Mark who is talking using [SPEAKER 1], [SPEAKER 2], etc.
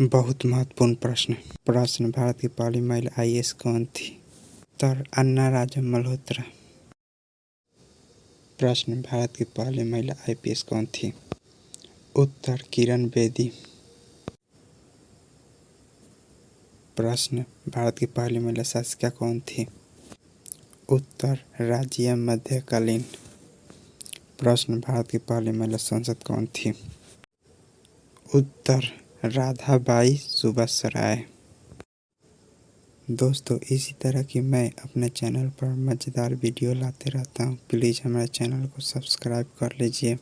[SPEAKER 1] बहुत महत्वपूर्ण प्रश्न प्रश्न भारत की पहली महिला आईएएस कौन थी? उत्तर, अन्ना राजा मल्होत्रा। प्रश्न भारत की पहली महिला आईपीएस कौन थी? उत्तर, किरण बेदी। प्रश्न भारत की पहली महिला शासिका कौन थी? उत्तर, राज्य मध्यकालीन। प्रश्न भारत की पहली महिला संसद कौन थी? उत्तर राधाबाई राय दोस्तों, इसी तरह की मैं अपने चैनल पर मज़ेदार वीडियो लाते रहता हूँ। प्लीज़ हमारे चैनल को सब्सक्राइब कर लीजिए।